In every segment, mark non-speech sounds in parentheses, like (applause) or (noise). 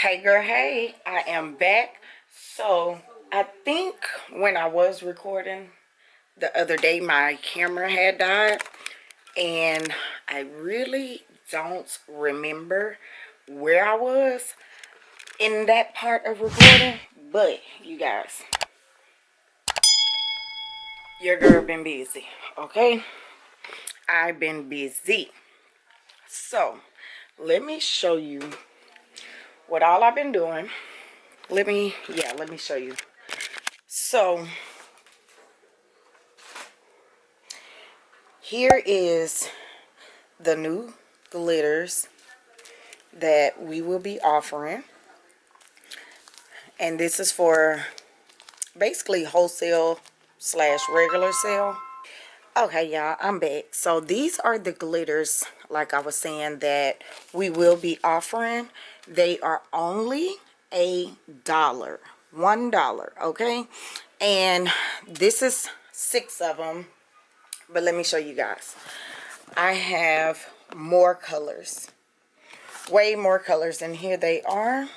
Hey girl, hey, I am back. So I think when I was recording the other day, my camera had died and I really don't remember where I was in that part of recording. But you guys, your girl been busy, okay? I've been busy. So let me show you what all I've been doing. Let me, yeah, let me show you. So, here is the new glitters that we will be offering. And this is for basically wholesale slash regular sale. Okay, y'all, I'm back. So these are the glitters, like I was saying, that we will be offering. They are only a dollar. One dollar, okay? And this is six of them. But let me show you guys. I have more colors. Way more colors. And here they are.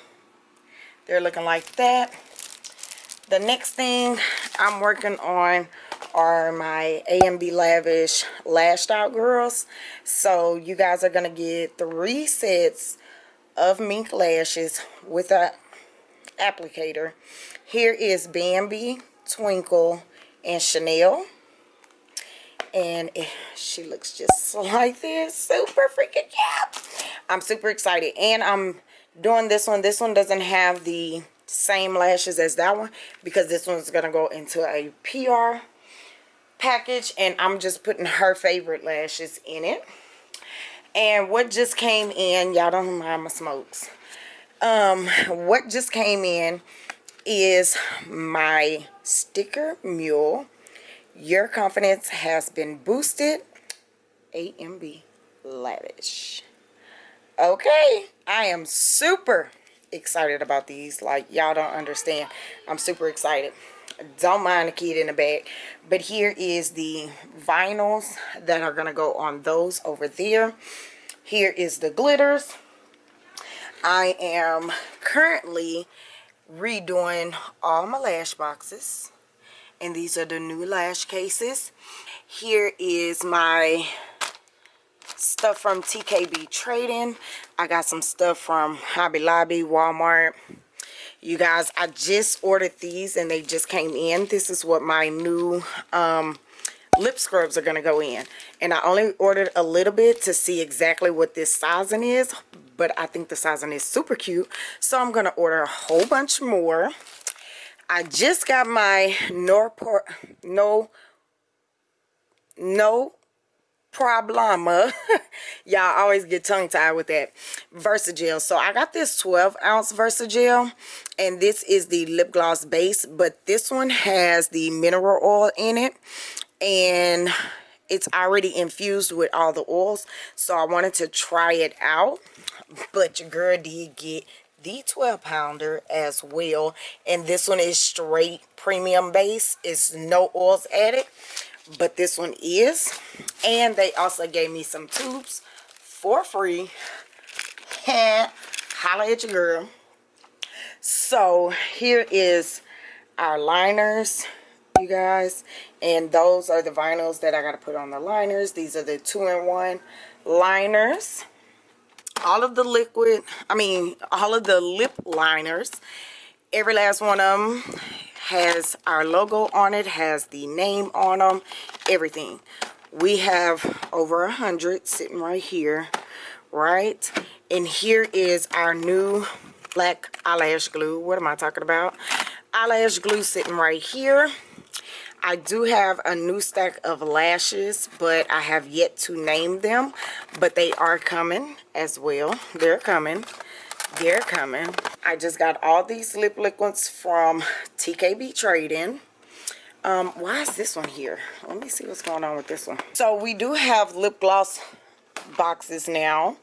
They're looking like that. The next thing I'm working on are my A&B Lavish Lashed Out Girls. So you guys are going to get three sets of mink lashes with a applicator. Here is Bambi, Twinkle, and Chanel. And it, she looks just (laughs) like this. Super freaking cute. I'm super excited. And I'm doing this one. This one doesn't have the same lashes as that one because this one's going to go into a PR package and I'm just putting her favorite lashes in it. And what just came in, y'all don't mind my smokes. Um, what just came in is my sticker mule. Your confidence has been boosted. A&B Lavish. Okay, I am super excited about these. Like, y'all don't understand. I'm super excited don't mind the kid in the back but here is the vinyls that are going to go on those over there. Here is the glitters. I am currently redoing all my lash boxes. And these are the new lash cases. Here is my stuff from tkb trading. I got some stuff from hobby lobby walmart you guys i just ordered these and they just came in. This is what my new um, lip scrubs are going to go in. And i only ordered a little bit to see exactly what this sizing is but i think the sizing is super cute. So i'm going to order a whole bunch more. I just got my norport no no problema (laughs) y'all always get tongue tied with that. Versagel. So i got this 12 ounce versagel and this is the lip gloss base but this one has the mineral oil in it and it's already infused with all the oils so i wanted to try it out. But your girl did get the 12 pounder as well and this one is straight premium base. It's no oils added but this one is. And they also gave me some tubes for free. (laughs) Holla at your girl. So here is our liners you guys. And those are the vinyls that i got to put on the liners. These are the two-in-one liners. All of the liquid i mean all of the lip liners. Every last one of them has our logo on it has the name on them everything. We have over a hundred sitting right here right? And here is our new black eyelash glue. What am i talking about? Eyelash glue sitting right here. I do have a new stack of lashes, but I have yet to name them. But they are coming as well. They're coming. They're coming i just got all these lip liquids from tkb trading. Um why is this one here? Let me see what's going on with this one. So we do have lip gloss boxes now.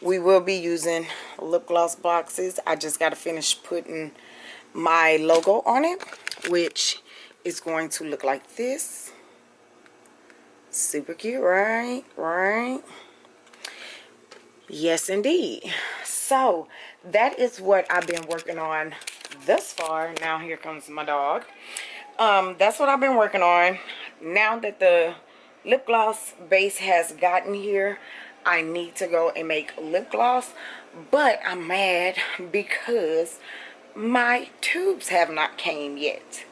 We will be using lip gloss boxes. I just got to finish putting my logo on it which is going to look like this. Super cute right? Right Yes, indeed. So that is what I've been working on thus far. Now here comes my dog. Um, that's what I've been working on. Now that the lip gloss base has gotten here, I need to go and make lip gloss. But I'm mad because my tubes have not came yet.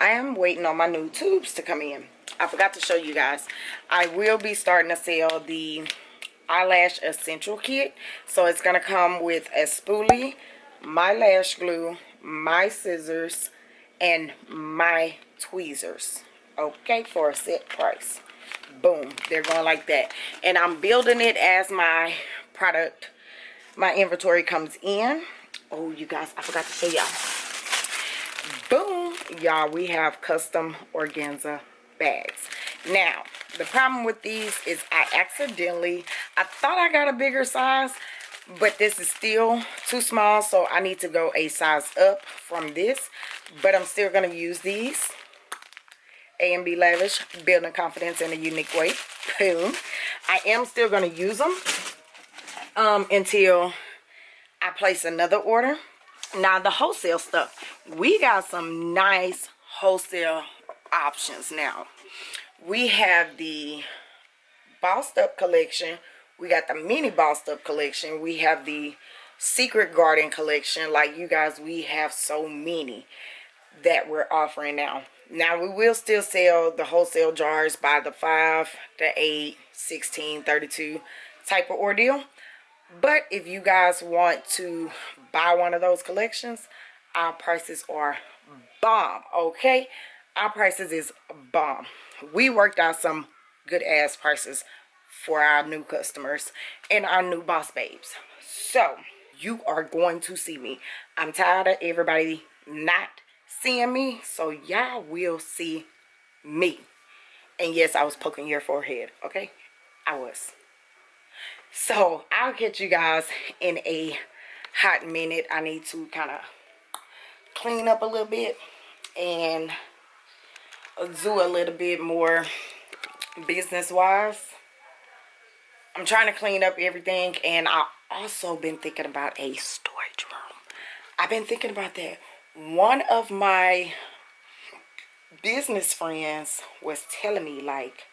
I am waiting on my new tubes to come in. I forgot to show you guys. I will be starting to sell the eyelash essential kit. So it's gonna come with a spoolie my lash glue my scissors and my tweezers. Okay for a set price. Boom they're going like that. And i'm building it as my product my inventory comes in. Oh you guys i forgot to tell y'all. Boom y'all we have custom organza bags. Now the problem with these is I accidentally, I thought I got a bigger size, but this is still too small, so I need to go a size up from this. But I'm still going to use these. A and B Lavish, building confidence in a unique way. Boom. I am still going to use them um, until I place another order. Now, the wholesale stuff. We got some nice wholesale options now we have the Bossed Up collection. We got the mini Bossed Up collection. We have the Secret Garden collection. Like you guys, we have so many that we're offering now. Now we will still sell the wholesale jars by the 5, the 8, 16, 32 type of ordeal. But if you guys want to buy one of those collections, our prices are bomb, okay? Our prices is bomb we worked out some good ass prices for our new customers and our new boss babes. So you are going to see me. I'm tired of everybody not seeing me so y'all will see me. And yes i was poking your forehead okay? I was. So i'll catch you guys in a hot minute. I need to kind of clean up a little bit and do a little bit more business wise i'm trying to clean up everything and i also been thinking about a storage room. I've been thinking about that. One of my business friends was telling me like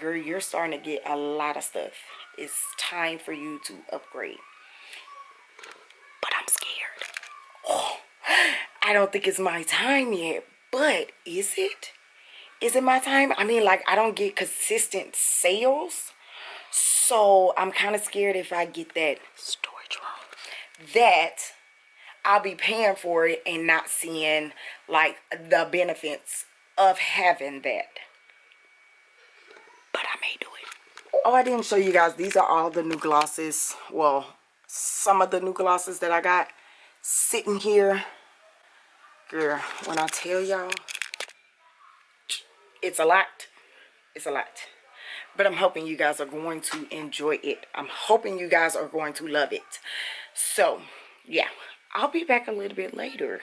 girl you're starting to get a lot of stuff. It's time for you to upgrade. But i'm scared. Oh (sighs) i don't think it's my time yet but is it? Is it my time? I mean, like, I don't get consistent sales. So I'm kind of scared if I get that storage room that I'll be paying for it and not seeing like the benefits of having that. But I may do it. Oh, I didn't show you guys. These are all the new glosses. Well, some of the new glosses that I got sitting here. Girl, when I tell y'all, it's a lot it's a lot but i'm hoping you guys are going to enjoy it. I'm hoping you guys are going to love it. So yeah i'll be back a little bit later